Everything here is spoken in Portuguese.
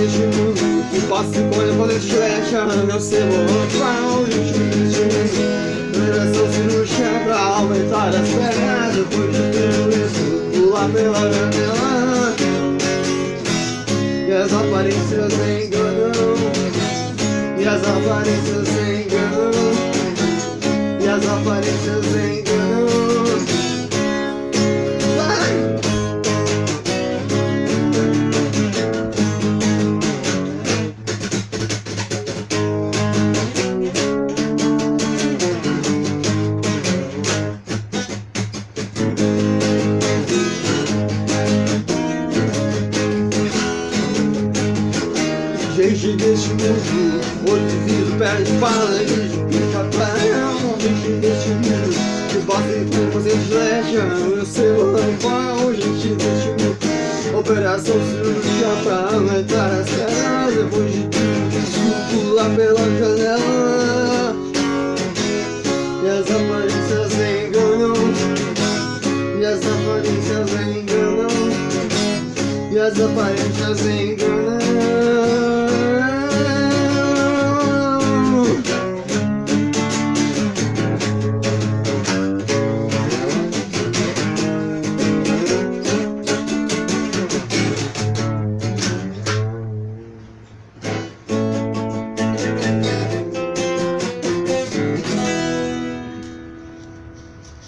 E passe quando poder flecha Meu celular pau Operação cirúrgica pra aumentar as pernas Depois de ter isso. Pular pela janela E as aparências enganam. E as aparências enganam. E as aparências enganam Gente deste mundo, olho de vidro, pé de bala, de chapéu Gente deste mundo, que bate com você flecha Eu sei o rampão, gente deste mundo Operação cirúrgica pra aumentar as pernas. Depois de tudo isso, pular pela janela. E as aparências aparências enganam E as aparências enganam